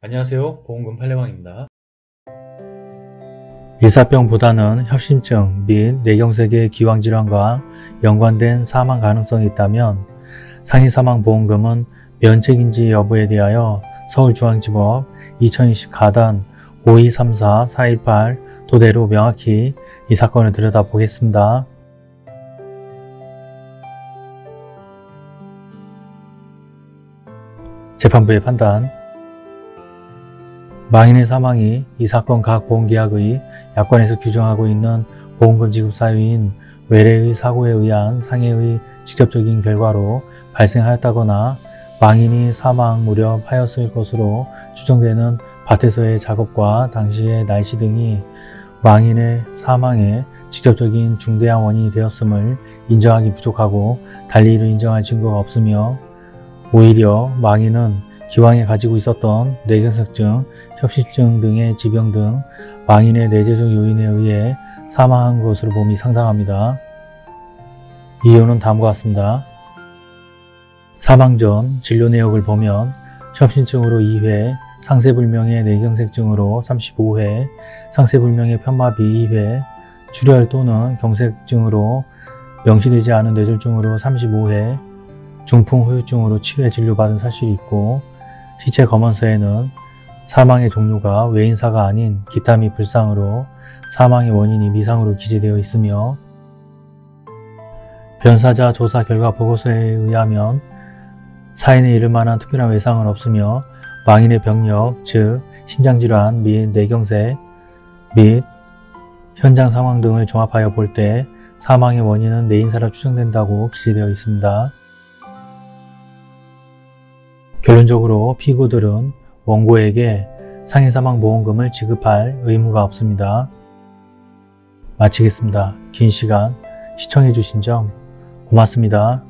안녕하세요. 보험금 팔례방입니다. 일사병보다는 협심증 및 뇌경색의 기왕질환과 연관된 사망 가능성이 있다면 상해사망보험금은 면책인지 여부에 대하여 서울중앙지법 2020 가단 5234-418 도대로 명확히 이 사건을 들여다보겠습니다. 재판부의 판단 망인의 사망이 이 사건 각 보험계약의 약관에서 규정하고 있는 보험금 지급 사유인 외래의 사고에 의한 상해의 직접적인 결과로 발생하였다거나 망인이 사망 무렵 하였을 것으로 추정되는 밭에서의 작업과 당시의 날씨 등이 망인의 사망에 직접적인 중대한 원인이 되었음을 인정하기 부족하고 달리 이를 인정할 증거가 없으며 오히려 망인은 기왕에 가지고 있었던 뇌경색증, 협심증 등의 지병 등 망인의 내재적 요인에 의해 사망한 것으로 봄이 상당합니다. 이유는 다음과 같습니다. 사망 전 진료 내역을 보면 협심증으로 2회, 상세불명의 뇌경색증으로 35회, 상세불명의 편마비 2회, 출혈 또는 경색증으로 명시되지 않은 뇌졸중으로 35회, 중풍 후유증으로 7회 진료받은 사실이 있고 시체 검언서에는 사망의 종류가 외인사가 아닌 기타 및 불상으로 사망의 원인이 미상으로 기재되어 있으며 변사자 조사 결과 보고서에 의하면 사인에 이를 만한 특별한 외상은 없으며 망인의 병력, 즉 심장질환 및 뇌경색 및 현장 상황 등을 종합하여 볼 때 사망의 원인은 내인사로 추정된다고 기재되어 있습니다. 결론적으로 피고들은 원고에게 상해사망보험금을 지급할 의무가 없습니다. 마치겠습니다. 긴 시간 시청해주신 점 고맙습니다.